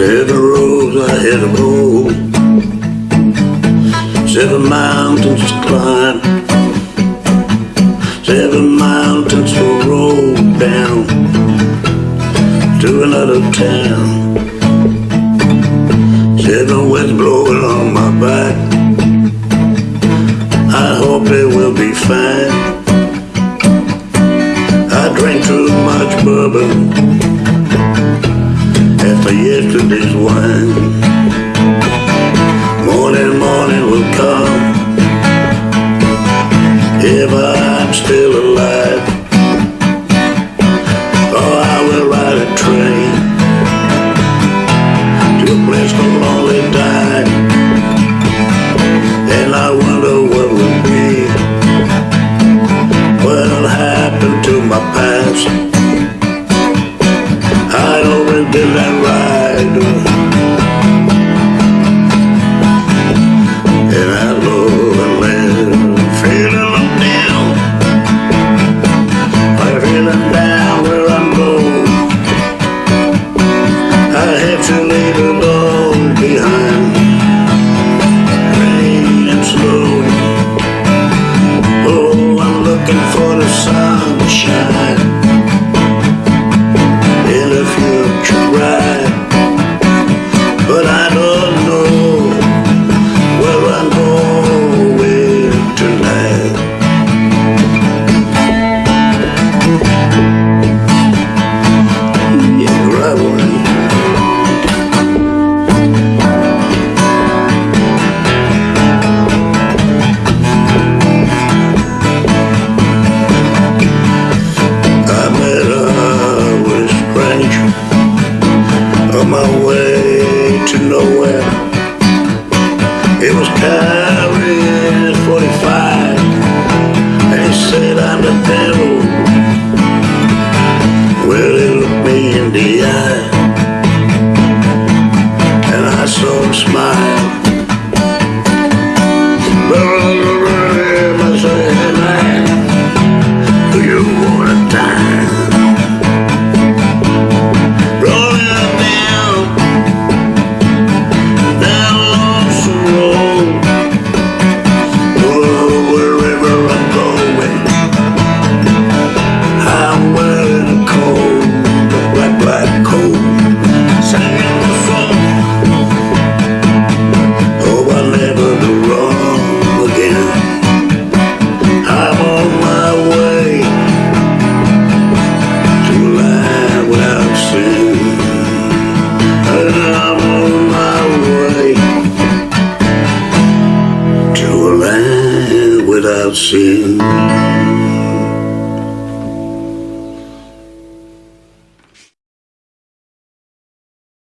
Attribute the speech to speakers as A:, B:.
A: Seven roads I had to roll, seven mountains to climb, seven mountains to roll down to another town. Seven winds blowing on my back. I hope it will be fine. I drank too much bourbon after yesterday's wine. Morning, morning will come if I'm still alive. Oh, I will ride a train to a place called I always did that ride And I love and live Feeling I'm down I'm feeling down where I'm going. I have to leave it all behind. Rain Oh, I'm looking for the sun to nowhere. It was carrying 45, and he said I'm the devil. Well, he looked me in the eye, and I saw him smile. Without sin.